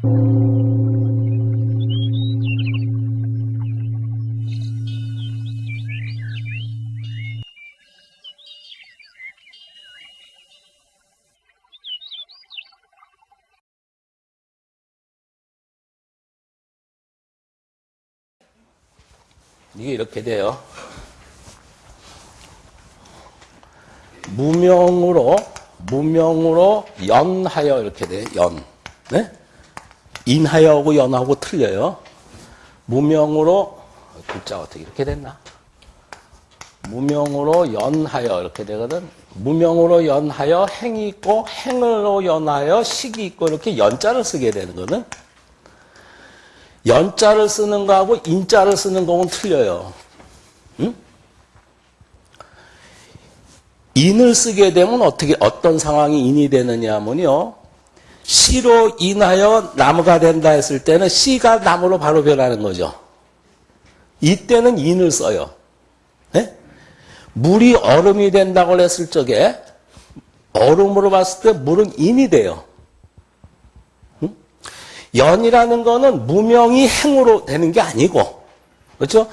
이게 이렇게 돼요. 무명으로 무명으로 연하여 이렇게 돼. 연. 네? 인하여하고 연하고 틀려요. 무명으로 글자 어떻게 이렇게 됐나? 무명으로 연하여 이렇게 되거든. 무명으로 연하여 행이 있고 행으로 연하여 식이 있고 이렇게 연자를 쓰게 되는 거는 연자를 쓰는 거하고 인자를 쓰는 거는 틀려요. 응? 인을 쓰게 되면 어떻게 어떤 상황이 인이 되느냐 하면요. 시로 인하여 나무가 된다 했을 때는 시가 나무로 바로 변하는 거죠. 이때는 인을 써요. 네? 물이 얼음이 된다고 했을 적에 얼음으로 봤을 때 물은 인이 돼요. 응? 연이라는 거는 무명이 행으로 되는 게 아니고 그렇죠?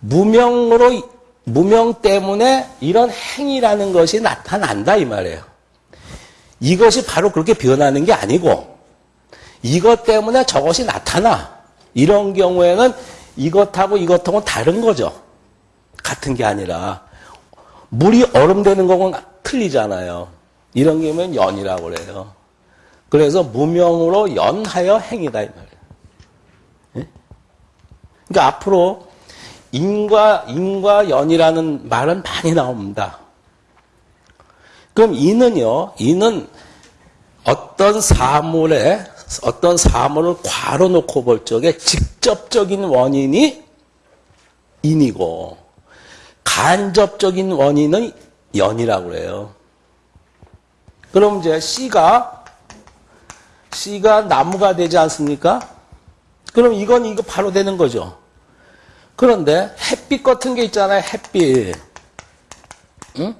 무명으로 무명 때문에 이런 행이라는 것이 나타난다 이 말이에요. 이것이 바로 그렇게 변하는 게 아니고 이것 때문에 저것이 나타나. 이런 경우에는 이것하고 이것하고는 다른 거죠. 같은 게 아니라 물이 얼음 되는 거는 틀리잖아요. 이런 경우는 연이라고 그래요. 그래서 무명으로 연하여 행이다 이 말이에요. 예? 그러니까 앞으로 인과 인과 연이라는 말은 많이 나옵니다. 그럼 이는요, 이는 어떤 사물에, 어떤 사물을 괄호 놓고 볼 적에 직접적인 원인이 인이고, 간접적인 원인은 연이라고 그래요. 그럼 이제 씨가, 씨가 나무가 되지 않습니까? 그럼 이건 이거 바로 되는 거죠. 그런데 햇빛 같은 게 있잖아요, 햇빛. 응?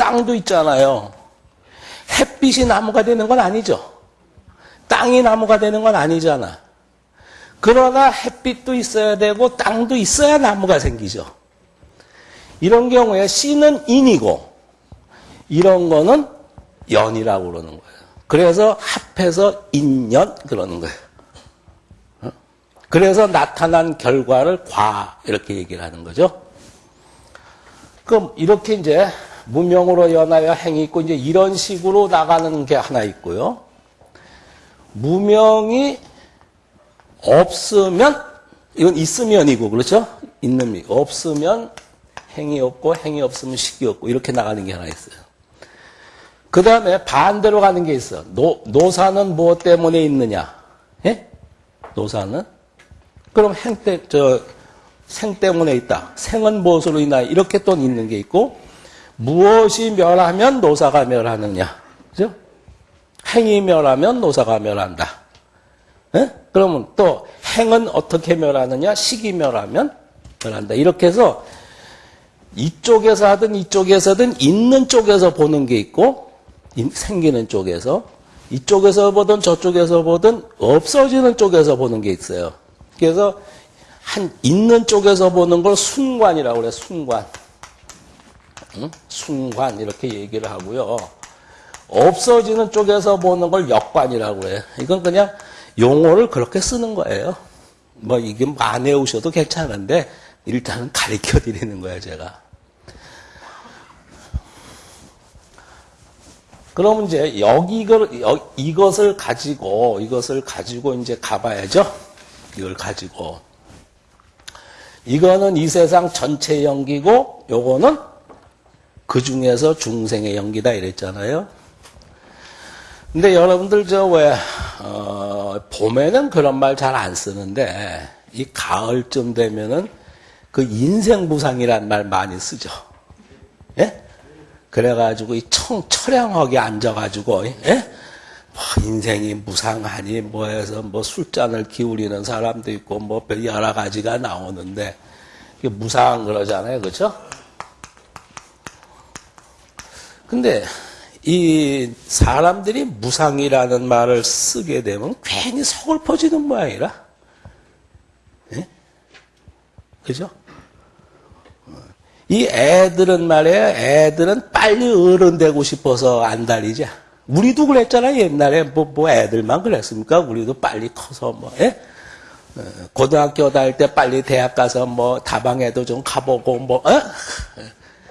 땅도 있잖아요. 햇빛이 나무가 되는 건 아니죠. 땅이 나무가 되는 건 아니잖아. 그러나 햇빛도 있어야 되고 땅도 있어야 나무가 생기죠. 이런 경우에 씨는 인이고 이런 거는 연이라고 그러는 거예요. 그래서 합해서 인연 그러는 거예요. 어? 그래서 나타난 결과를 과 이렇게 얘기를 하는 거죠. 그럼 이렇게 이제 무명으로 연하여 행이 있고 이제 이런 식으로 나가는 게 하나 있고요. 무명이 없으면 이건 있으면이고 그렇죠? 있는 미 없으면 행이 없고 행이 없으면 식이 없고 이렇게 나가는 게 하나 있어요. 그 다음에 반대로 가는 게 있어. 노, 노사는 무엇 때문에 있느냐? 예? 노사는? 그럼 행 때, 저, 생 때문에 있다. 생은 무엇으로 인하여 이렇게 또 있는 게 있고 무엇이 멸하면 노사가 멸하느냐. 그죠? 행이 멸하면 노사가 멸한다. 예? 그러면 또 행은 어떻게 멸하느냐? 식이 멸하면 멸한다. 이렇게 해서 이쪽에서 하든 이쪽에서 든 있는 쪽에서 보는 게 있고 생기는 쪽에서 이쪽에서 보든 저쪽에서 보든 없어지는 쪽에서 보는 게 있어요. 그래서 한 있는 쪽에서 보는 걸 순관이라고 그래. 순관. 응? 순관 이렇게 얘기를 하고요. 없어지는 쪽에서 보는 걸 역관이라고 해요. 이건 그냥 용어를 그렇게 쓰는 거예요. 뭐 이게 안 외우셔도 괜찮은데 일단은 가르쳐 드리는 거예요, 제가. 그럼 이제 여기 이것을 가지고 이것을 가지고 이제 가봐야죠. 이걸 가지고 이거는 이 세상 전체 연기고 요거는 그 중에서 중생의 연기다 이랬잖아요. 근데 여러분들 저왜 어, 봄에는 그런 말 잘 안 쓰는데 이 가을쯤 되면은 그 인생무상이란 말 많이 쓰죠. 예? 그래가지고 이 청, 처량하게 앉아가지고 예? 뭐 인생이 무상하니 뭐 해서 뭐 술잔을 기울이는 사람도 있고 뭐 여러 가지가 나오는데 무상 그러잖아요, 그렇죠? 근데 이 사람들이 무상이라는 말을 쓰게 되면 괜히 서글퍼지는 모양이라. 예? 그죠? 이 애들은 말이에요. 애들은 빨리 어른 되고 싶어서 안 달리지. 우리도 그랬잖아요. 옛날에 뭐, 뭐 애들만 그랬습니까? 우리도 빨리 커서 뭐, 예? 어, 고등학교 다닐 때 빨리 대학 가서 뭐 다방에도 좀 가보고 뭐, 어?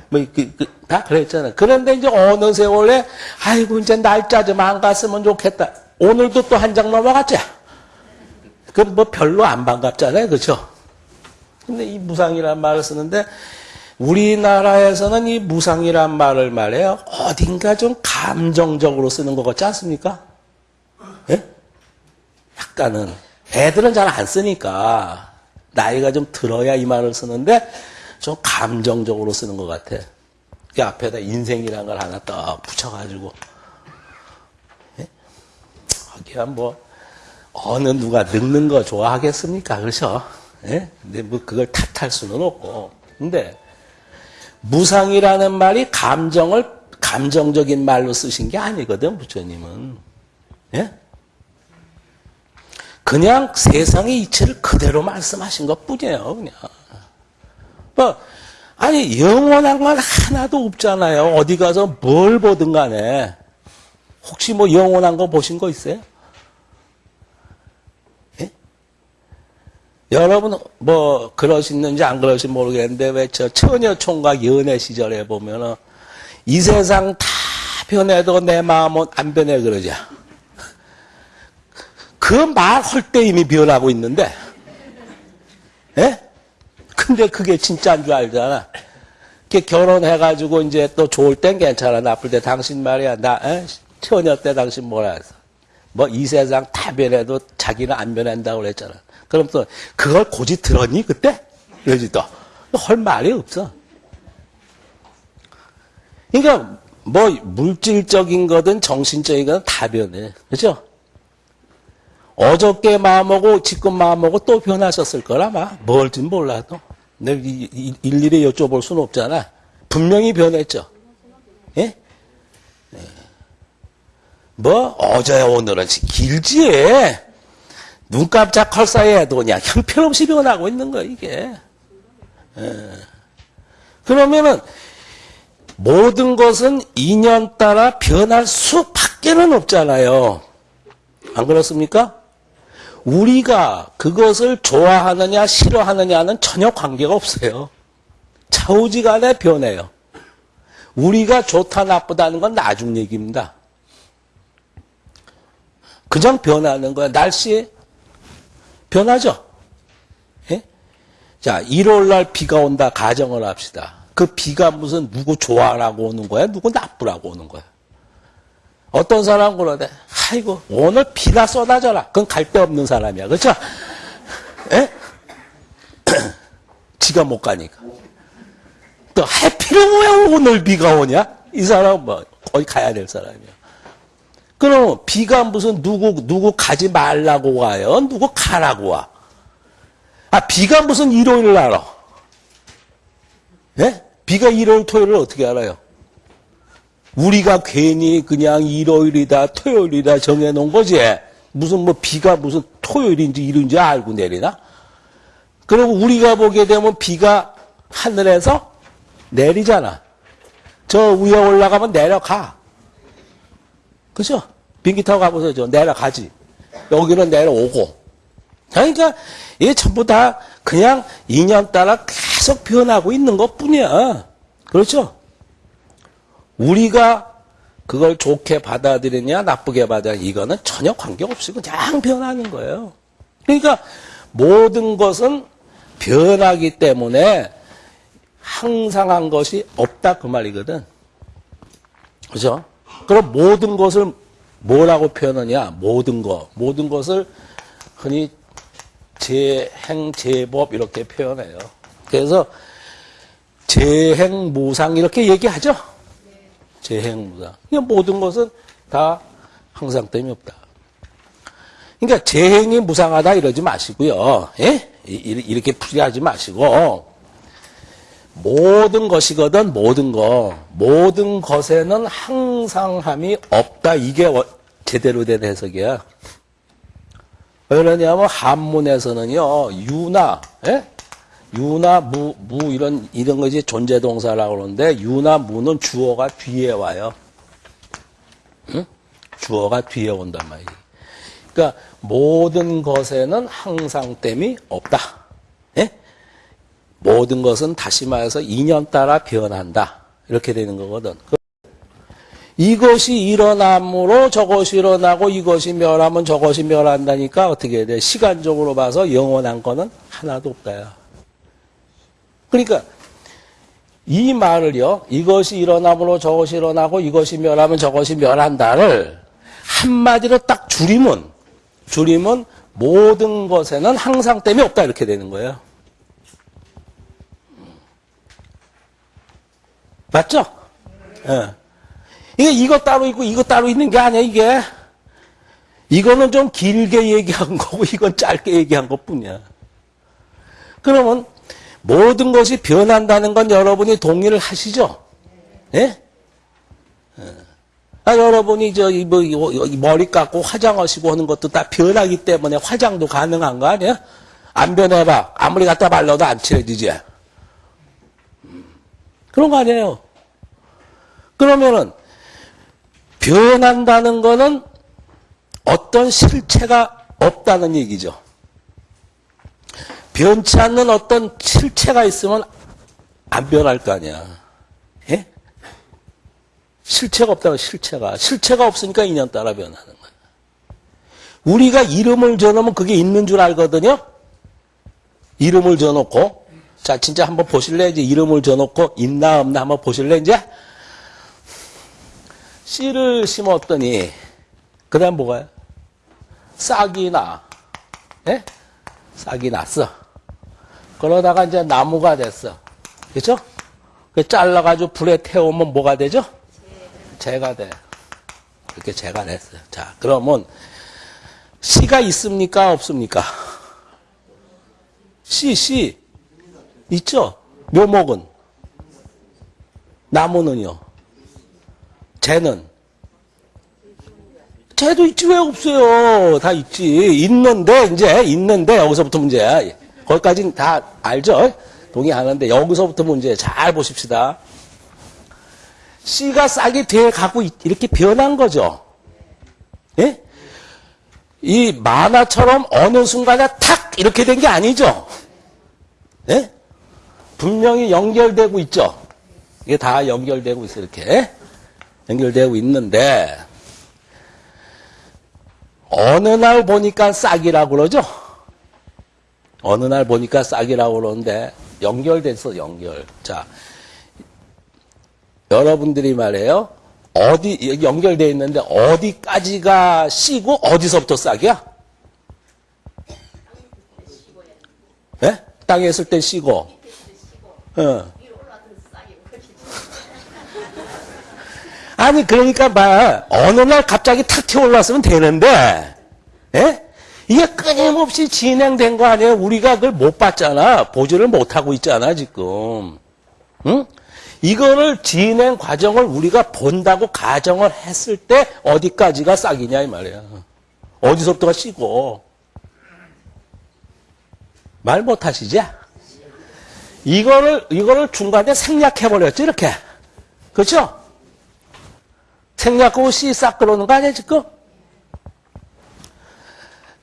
뭐, 그, 그, 다 그랬잖아요. 그런데 이제 어느 세월에, 아이고, 이제 날짜 좀 안 갔으면 좋겠다. 오늘도 또 한 장 넘어갔죠? 그럼 뭐 별로 안 반갑잖아요. 그죠? 근데 이 무상이란 말을 쓰는데, 우리나라에서는 이 무상이란 말을 말해요. 어딘가 좀 감정적으로 쓰는 것 같지 않습니까? 예? 약간은. 애들은 잘 안 쓰니까. 나이가 좀 들어야 이 말을 쓰는데, 좀 감정적으로 쓰는 것 같아. 그 앞에다 인생이라는 걸 하나 딱 붙여가지고. 예? 하기야 뭐, 어느 누가 늙는 거 좋아하겠습니까? 그렇죠? 예? 근데 뭐 그걸 탓할 수는 없고. 근데, 무상이라는 말이 감정을 감정적인 말로 쓰신 게 아니거든, 부처님은. 예? 그냥 세상의 이치를 그대로 말씀하신 것 뿐이에요, 그냥. 뭐, 아니, 영원한 건 하나도 없잖아요. 어디 가서 뭘 보든 간에. 혹시 뭐 영원한 거 보신 거 있어요? 예? 여러분, 뭐, 그러시는지 안 그러신지 모르겠는데, 왜 저 처녀 총각 연애 시절에 보면은, 이 세상 다 변해도 내 마음은 안 변해 그러죠. 그말 할 때 이미 변하고 있는데, 예? 근데 그게 진짜인 줄 알잖아. 그 결혼해가지고 이제 또 좋을 땐 괜찮아. 나쁠 때 당신 말이야. 나, 에? 처녀 때 당신 뭐라 했어. 뭐이 세상 다 변해도 자기는 안 변한다고 그랬잖아. 그럼 또 그걸 고지 들었니 그때? 그러지 또. 할 말이 없어. 그러니까 뭐 물질적인 거든 정신적인 거든 다 변해. 그죠? 어저께 마음먹고 지금 마음먹고 또 변하셨을 거라 마 뭘진 몰라도 내가 일일이 여쭤볼 수는 없잖아 분명히 변했죠 예? 예. 뭐 어제 오늘은 길지 눈 깜짝 할 사이에도 그냥 형편없이 변하고 있는 거 이게 예. 그러면은 모든 것은 인연 따라 변할 수밖에는 없잖아요 안 그렇습니까? 우리가 그것을 좋아하느냐 싫어하느냐는 전혀 관계가 없어요. 차후지간에 변해요. 우리가 좋다 나쁘다는 건 나중 얘기입니다. 그냥 변하는 거야. 날씨 변하죠. 예? 자, 1월 날 비가 온다 가정을 합시다. 그 비가 무슨 누구 좋아라고 오는 거야? 누구 나쁘라고 오는 거야? 어떤 사람은 그러대. 아이고, 오늘 비나 쏟아져라. 그건 갈 데 없는 사람이야. 그렇죠? 에? 지가 못 가니까. 또 해피는 왜 오늘 비가 오냐? 이 사람은 뭐, 거기 가야 될 사람이야. 그럼 비가 무슨 누구, 누구 가지 말라고 와요? 누구 가라고 와? 아, 비가 무슨 일요일 날 알아? 예? 비가 일요일, 토요일을 어떻게 알아요? 우리가 괜히 그냥 일요일이다 토요일이다 정해놓은 거지. 무슨 뭐 비가 무슨 토요일인지 일요일인지 알고 내리나? 그리고 우리가 보게 되면 비가 하늘에서 내리잖아. 저 위에 올라가면 내려가. 그죠? 비행기 타고 가보세요. 저 내려가지. 여기는 내려오고. 그러니까 이게 전부 다 그냥 인연 따라 계속 변하고 있는 것 뿐이야. 그렇죠? 우리가 그걸 좋게 받아들이냐 나쁘게 받아들이냐 이거는 전혀 관계없이 그냥 변하는 거예요. 그러니까 모든 것은 변하기 때문에 항상 한 것이 없다 그 말이거든. 그죠? 그럼 모든 것을 뭐라고 표현하냐? 모든 것. 모든 것을 흔히 재행, 재법 이렇게 표현해요. 그래서 재행, 무상 이렇게 얘기하죠. 재행무상. 그러니까 모든 것은 다 항상 됨이 없다. 그러니까 재행이 무상하다 이러지 마시고요. 예? 이렇게 풀이하지 마시고 모든 것이거든 모든 거 모든 것에는 항상함이 없다 이게 워- 제대로 된 해석이야. 왜 그러냐면 한문에서는요 유나 예? 유나 무, 무 이런 이런 것이 존재 동사라고 그러는데 유나 무는 주어가 뒤에 와요. 응? 주어가 뒤에 온단 말이에요. 그러니까 모든 것에는 항상됨이 없다. 예? 모든 것은 다시 말해서 인연 따라 변한다. 이렇게 되는 거거든. 이것이 일어남으로 저것이 일어나고 이것이 멸하면 저것이 멸한다니까 어떻게 돼? 시간적으로 봐서 영원한 거는 하나도 없다야. 그러니까 이 말을요. 이것이 일어남으로 저것이 일어나고 이것이 멸하면 저것이 멸한다를 한마디로 딱 줄이면 줄이면 모든 것에는 항상됨이 없다 이렇게 되는 거예요. 맞죠? 예. 이게 이거 따로 있고 이거 따로 있는 게 아니야 이게. 이거는 좀 길게 얘기한 거고 이건 짧게 얘기한 것 뿐이야. 그러면 모든 것이 변한다는 건 여러분이 동의를 하시죠? 예? 아, 여러분이 저, 이 뭐, 머리 깎고 화장하시고 하는 것도 다 변하기 때문에 화장도 가능한 거 아니야? 안 변해봐. 아무리 갖다 발라도 안 칠해지지. 음, 그런 거 아니에요. 그러면은, 변한다는 거는 어떤 실체가 없다는 얘기죠. 변치 않는 어떤 실체가 있으면 안 변할 거 아니야. 예? 실체가 없다고 실체가. 실체가 없으니까 인연 따라 변하는 거야. 우리가 이름을 줘놓으면 그게 있는 줄 알거든요. 이름을 줘놓고 자 진짜 한번 보실래? 이제 이름을 줘놓고 있나 없나 한번 보실래? 이제 씨를 심었더니 그다음 뭐가요? 싹이 나. 예? 싹이 났어. 그러다가 이제 나무가 됐어. 그렇죠? 그 잘라가지고 불에 태우면 뭐가 되죠? 재가 돼. 이렇게 재가 됐어요. 자, 그러면 씨가 있습니까? 없습니까? 씨, 씨. 있죠? 묘목은. 나무는요? 재는? 재도 있지 왜 없어요? 다 있지. 있는데 이제 있는데 여기서부터 문제야. 거기까지는 다 알죠? 동의하는데 여기서부터 문제 잘 보십시다. 씨가 싹이 돼 갖고 이렇게 변한 거죠. 예? 이 만화처럼 어느 순간에 탁 이렇게 된 게 아니죠. 예? 분명히 연결되고 있죠. 이게 다 연결되고 있어 이렇게 연결되고 있는데 어느 날 보니까 싹이라고 그러죠. 어느 날 보니까 싹이라고 그러는데 연결됐어 연결. 자 여러분들이 말해요. 어디 연결돼 있는데 어디까지가 씨고 어디서부터 싹이야? 예? 땅에 있을 때 씨고. 어. 아니 그러니까 봐 어느 날 갑자기 탁 튀어 올랐으면 되는데 예? 이게 끊임없이 진행된 거 아니에요? 우리가 그걸 못 봤잖아. 보지를 못하고 있잖아, 지금. 응? 이거를 진행 과정을 우리가 본다고 가정을 했을 때 어디까지가 싹이냐, 이 말이야. 어디서부터가 씨고. 말 못하시지? 이거를, 이거를 중간에 생략해버렸지, 이렇게. 그렇죠? 생략하고 씨싹 그러는 거 아니야, 지금?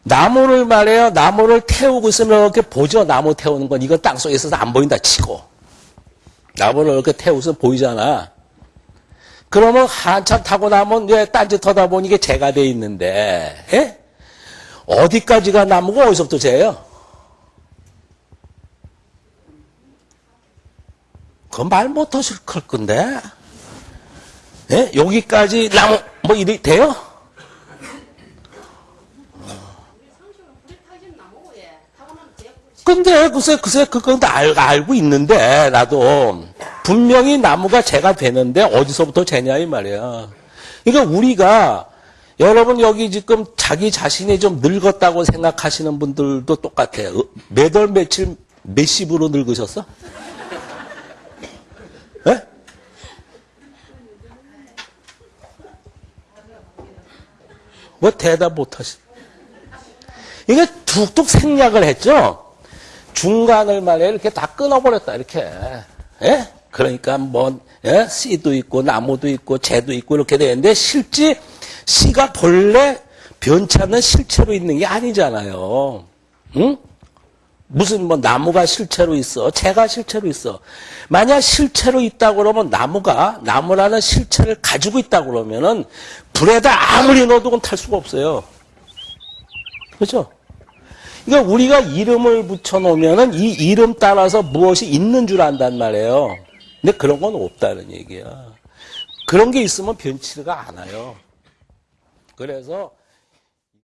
나무를 말해요. 나무를 태우고 있으면 이렇게 보죠. 나무 태우는 건. 이건 땅속에 있어서 안 보인다 치고. 나무를 이렇게 태우서 보이잖아. 그러면 한참 타고 나면 왜 딴짓 하다 보니 이게 재가 돼 있는데, 예? 어디까지가 나무고 어디서부터 재예요? 그건 말 못하실 걸 건데. 예? 여기까지 나무, 뭐 이리 돼요? 근데 글쎄 글쎄 그건 다 알, 알고 있는데 나도 분명히 나무가 재가 되는데 어디서부터 재냐 이 말이야. 그러니까 우리가 여러분 여기 지금 자기 자신이 좀 늙었다고 생각하시는 분들도 똑같아요. 어, 몇월 며칠 몇십으로 늙으셨어? 에? 뭐 대답 못하시. 이게 뚝뚝 생략을 했죠. 중간을 말이야 이렇게 다 끊어버렸다 이렇게. 예? 그러니까 뭐 예? 씨도 있고 나무도 있고 재도 있고 이렇게 되는데 실제 씨가 본래 변치 않는 실체로 있는 게 아니잖아요. 응? 무슨 뭐 나무가 실체로 있어, 재가 실체로 있어. 만약 실체로 있다 그러면 나무가 나무라는 실체를 가지고 있다 그러면은 불에다 아무리 넣어도 탈 수가 없어요. 그렇죠? 그러니까 우리가 이름을 붙여 놓으면은 이 이름 따라서 무엇이 있는 줄 안단 말이에요. 근데 그런 건 없다는 얘기야. 그런 게 있으면 변치가 않아요. 그래서